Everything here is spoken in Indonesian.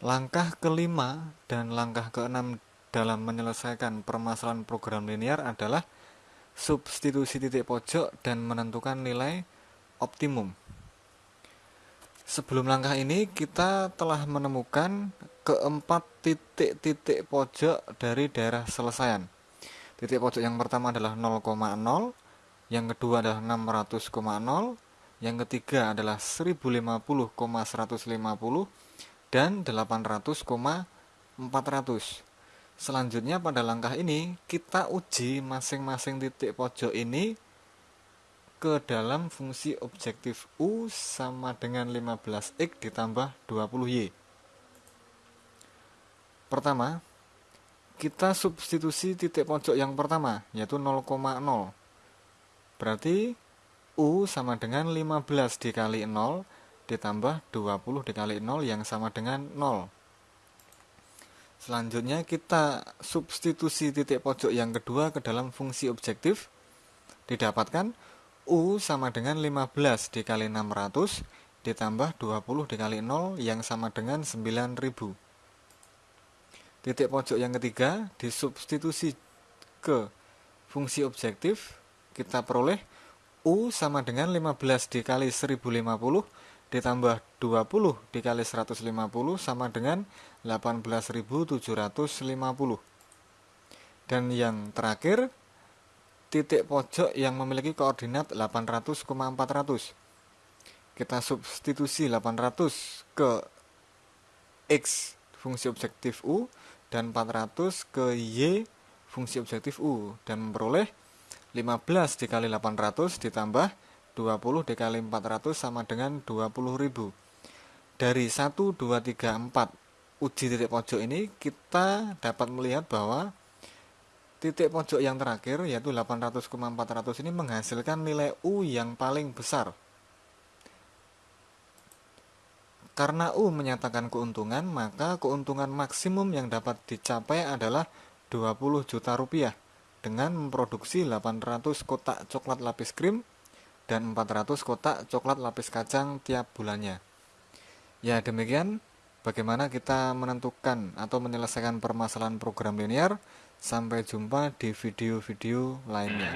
Langkah kelima dan langkah keenam dalam menyelesaikan permasalahan program linear adalah substitusi titik pojok dan menentukan nilai optimum. Sebelum langkah ini, kita telah menemukan keempat titik-titik pojok dari daerah selesaian. Titik pojok yang pertama adalah 0,0, yang kedua adalah 600,0, yang ketiga adalah 1050,150, dan 800,400. Selanjutnya pada langkah ini, kita uji masing-masing titik pojok ini ke dalam fungsi objektif U sama dengan 15X ditambah 20Y. Pertama, kita substitusi titik pojok yang pertama, yaitu 0,0. Berarti U sama dengan 15 dikali 0 ditambah 20 dikali 0 yang sama dengan 0. Selanjutnya kita substitusi titik pojok yang kedua ke dalam fungsi objektif. Didapatkan U sama dengan 15 dikali 600 ditambah 20 dikali 0 yang sama dengan 9000. Titik pojok yang ketiga disubstitusi ke fungsi objektif, kita peroleh U sama dengan 15 dikali 1050 ditambah 20 dikali 150 sama dengan 18.750. Dan yang terakhir titik pojok yang memiliki koordinat 800,400. Kita substitusi 800 ke X fungsi objektif U dan 400 ke Y fungsi objektif U dan memperoleh 15 dikali 800 ditambah 20 dikali 400 sama dengan 20.000. Dari 1, 2, 3, 4 uji titik pojok ini kita dapat melihat bahwa Titik pojok yang terakhir yaitu 800,400 ini menghasilkan nilai U yang paling besar. Karena U menyatakan keuntungan, maka keuntungan maksimum yang dapat dicapai adalah 20 juta rupiah dengan memproduksi 800 kotak coklat lapis krim dan 400 kotak coklat lapis kacang tiap bulannya. Ya demikian bagaimana kita menentukan atau menyelesaikan permasalahan program linear. Sampai jumpa di video-video lainnya.